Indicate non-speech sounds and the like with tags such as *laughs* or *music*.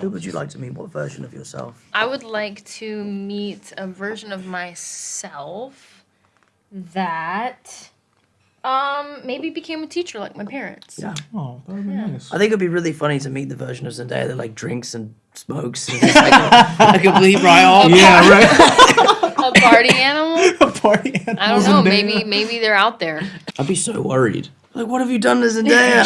Who would you like to meet? What version of yourself? I would like to meet a version of myself that um maybe became a teacher like my parents. Yeah. Oh, that would be nice. I think it'd be really funny to meet the version of Zendaya that like drinks and smokes. And is like a, a *laughs* complete right. Yeah, right. *laughs* A party animal? *laughs* a party I don't know. and Maybe maybe they're out there. I'd be so worried. Like, what have you done to Zendaya?